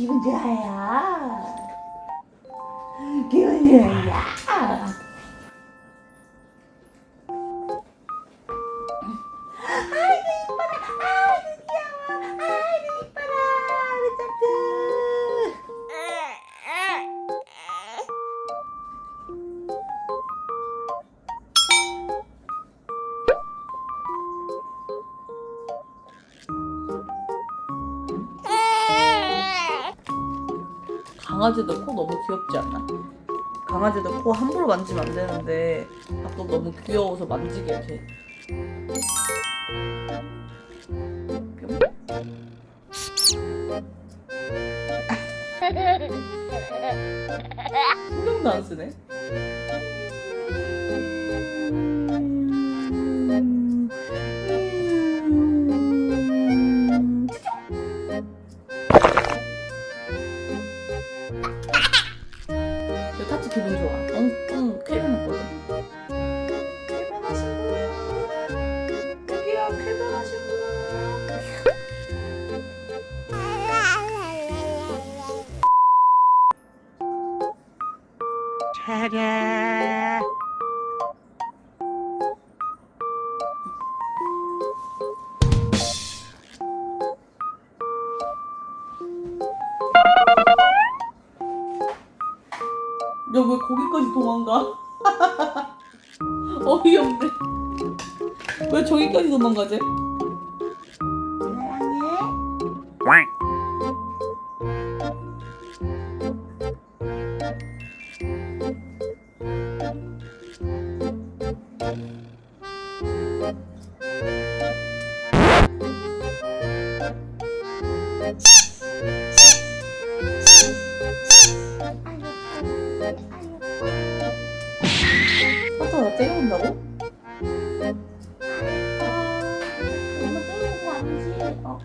기분 좋아요. 기분 좋아요. 강아지들 코 너무 귀엽지 않나? 강아지들 코 함부로 만지면 안 되는데 가끔 너무 귀여워서 만지게 돼. 신경도 안 쓰네. 저 타치 기분 좋아. 엉뚱 쾌변했거든. 쾌변하신 분. 여기야 쾌변하신 분. 야 왜 거기까지 도망가? 어이없네. 왜 저기까지 도망가지? 사 자나 때려본다고? 엄마 때리는 거 아니지? 어.